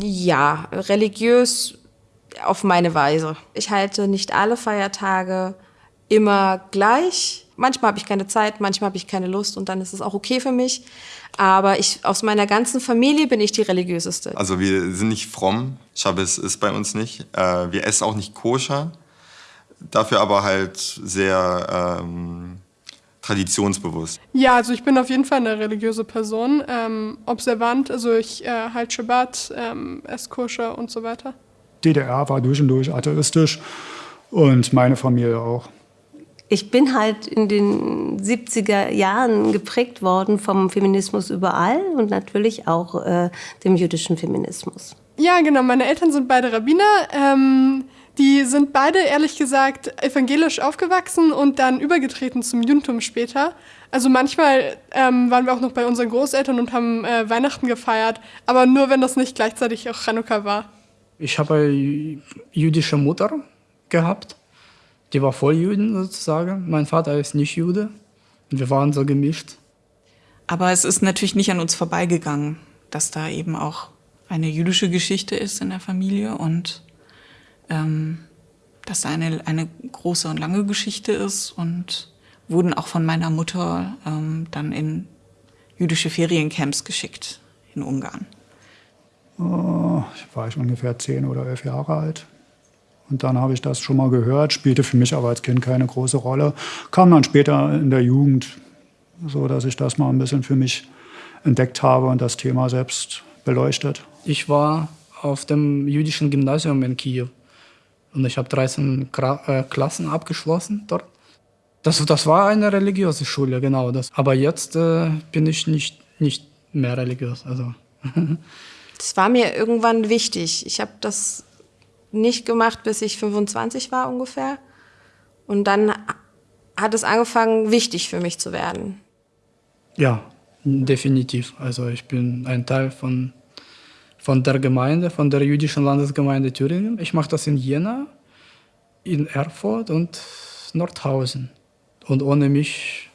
Ja, religiös auf meine Weise. Ich halte nicht alle Feiertage immer gleich. Manchmal habe ich keine Zeit, manchmal habe ich keine Lust und dann ist es auch okay für mich. Aber ich, aus meiner ganzen Familie bin ich die religiöseste. Also wir sind nicht fromm. Schabbes ist bei uns nicht. Äh, wir essen auch nicht koscher. Dafür aber halt sehr ähm, traditionsbewusst. Ja, also ich bin auf jeden Fall eine religiöse Person. Ähm, observant, also ich äh, halte Shabbat, ähm, esse koscher und so weiter. DDR war durch und durch atheistisch und meine Familie auch. Ich bin halt in den 70er Jahren geprägt worden vom Feminismus überall und natürlich auch äh, dem jüdischen Feminismus. Ja, genau. Meine Eltern sind beide Rabbiner. Ähm, die sind beide, ehrlich gesagt, evangelisch aufgewachsen und dann übergetreten zum Judentum später. Also manchmal ähm, waren wir auch noch bei unseren Großeltern und haben äh, Weihnachten gefeiert, aber nur, wenn das nicht gleichzeitig auch Chanukka war. Ich habe eine jüdische Mutter gehabt. Die war voll Juden sozusagen. Mein Vater ist nicht Jude. Und wir waren so gemischt. Aber es ist natürlich nicht an uns vorbeigegangen, dass da eben auch eine jüdische Geschichte ist in der Familie und ähm, dass da eine, eine große und lange Geschichte ist und wurden auch von meiner Mutter ähm, dann in jüdische Feriencamps geschickt in Ungarn. Oh, war ich ungefähr zehn oder elf Jahre alt. Und dann habe ich das schon mal gehört, spielte für mich aber als Kind keine große Rolle. Kam dann später in der Jugend, so dass ich das mal ein bisschen für mich entdeckt habe und das Thema selbst beleuchtet. Ich war auf dem jüdischen Gymnasium in Kiew und ich habe 13 äh, Klassen abgeschlossen dort. Das, das war eine religiöse Schule, genau das. Aber jetzt äh, bin ich nicht, nicht mehr religiös. Also. Das war mir irgendwann wichtig. Ich habe das nicht gemacht, bis ich 25 war ungefähr. Und dann hat es angefangen, wichtig für mich zu werden. Ja, definitiv. Also ich bin ein Teil von, von der Gemeinde, von der jüdischen Landesgemeinde Thüringen. Ich mache das in Jena, in Erfurt und Nordhausen. Und ohne mich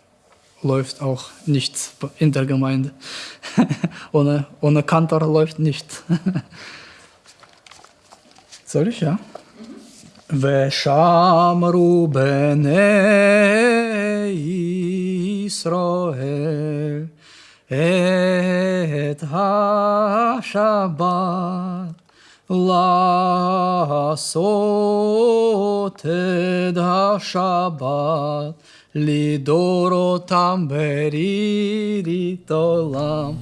läuft auch nichts in der Gemeinde. ohne, ohne Kantor läuft nichts. Soll ich, ja? ושמרו בני ישראל את השבת לעשות את השבת לדורותם ברירית עולם.